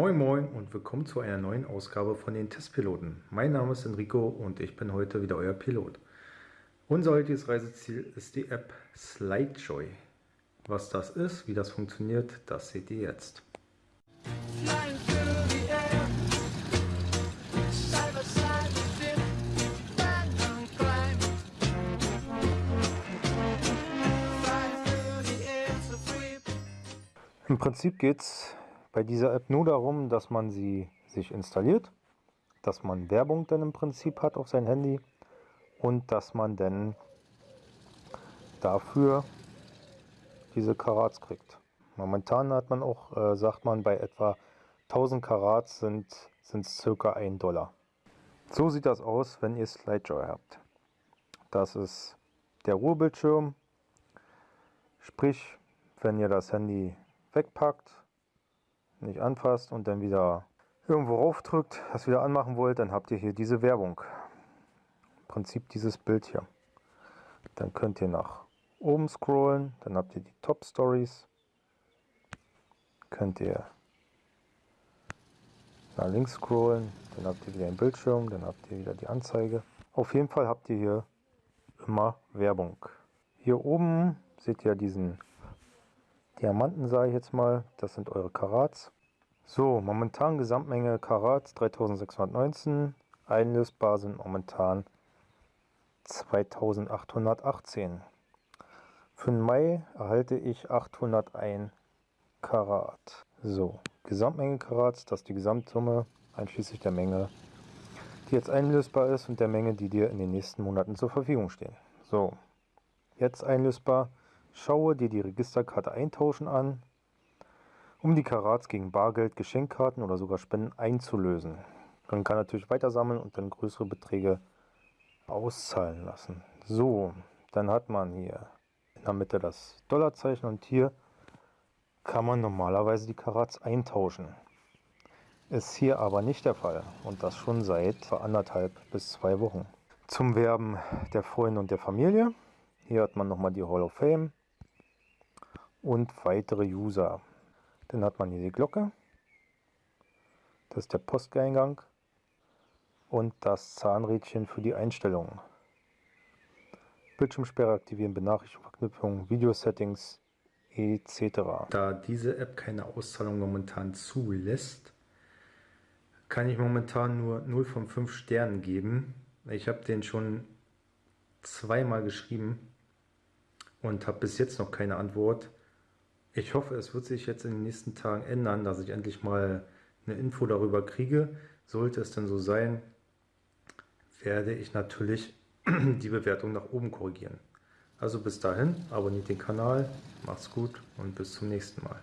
Moin Moin und willkommen zu einer neuen Ausgabe von den Testpiloten. Mein Name ist Enrico und ich bin heute wieder euer Pilot. Unser heutiges Reiseziel ist die App SlideJoy. Was das ist, wie das funktioniert, das seht ihr jetzt. Im Prinzip geht es bei dieser App nur darum, dass man sie sich installiert, dass man Werbung dann im Prinzip hat auf sein Handy und dass man dann dafür diese Karats kriegt. Momentan hat man auch, äh, sagt man, bei etwa 1000 Karats sind es circa 1 Dollar. So sieht das aus, wenn ihr SlideJoy habt. Das ist der Ruhebildschirm, sprich, wenn ihr das Handy wegpackt, nicht anfasst und dann wieder irgendwo raufdrückt, das wieder anmachen wollt, dann habt ihr hier diese Werbung. Im Prinzip dieses Bild hier. Dann könnt ihr nach oben scrollen, dann habt ihr die Top Stories. Könnt ihr nach links scrollen, dann habt ihr wieder einen Bildschirm, dann habt ihr wieder die Anzeige. Auf jeden Fall habt ihr hier immer Werbung. Hier oben seht ihr diesen Diamanten sage ich jetzt mal, das sind eure Karats. So, momentan Gesamtmenge Karats 3619, einlösbar sind momentan 2818. Für den Mai erhalte ich 801 Karat. So, Gesamtmenge Karats, das ist die Gesamtsumme, einschließlich der Menge, die jetzt einlösbar ist und der Menge, die dir in den nächsten Monaten zur Verfügung stehen. So, jetzt einlösbar Schaue dir die Registerkarte Eintauschen an, um die Karats gegen Bargeld, Geschenkkarten oder sogar Spenden einzulösen. Man kann natürlich weiter sammeln und dann größere Beträge auszahlen lassen. So, dann hat man hier in der Mitte das Dollarzeichen und hier kann man normalerweise die Karats eintauschen. Ist hier aber nicht der Fall und das schon seit anderthalb bis zwei Wochen. Zum Werben der Freunde und der Familie. Hier hat man nochmal die Hall of Fame und weitere User. Dann hat man hier die Glocke. Das ist der Posteingang und das Zahnrädchen für die Einstellungen. Bildschirmsperre aktivieren, Benachrichtigung, Verknüpfung, Video-Settings etc. Da diese App keine Auszahlung momentan zulässt, kann ich momentan nur 0 von 5 Sternen geben. Ich habe den schon zweimal geschrieben und habe bis jetzt noch keine Antwort. Ich hoffe, es wird sich jetzt in den nächsten Tagen ändern, dass ich endlich mal eine Info darüber kriege. Sollte es denn so sein, werde ich natürlich die Bewertung nach oben korrigieren. Also bis dahin, abonniert den Kanal, macht's gut und bis zum nächsten Mal.